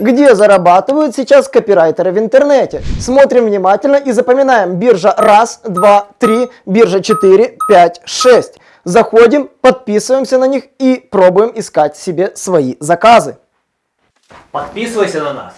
Где зарабатывают сейчас копирайтеры в интернете? Смотрим внимательно и запоминаем. Биржа раз, два, три, биржа 4, 5, 6. Заходим, подписываемся на них и пробуем искать себе свои заказы. Подписывайся на нас.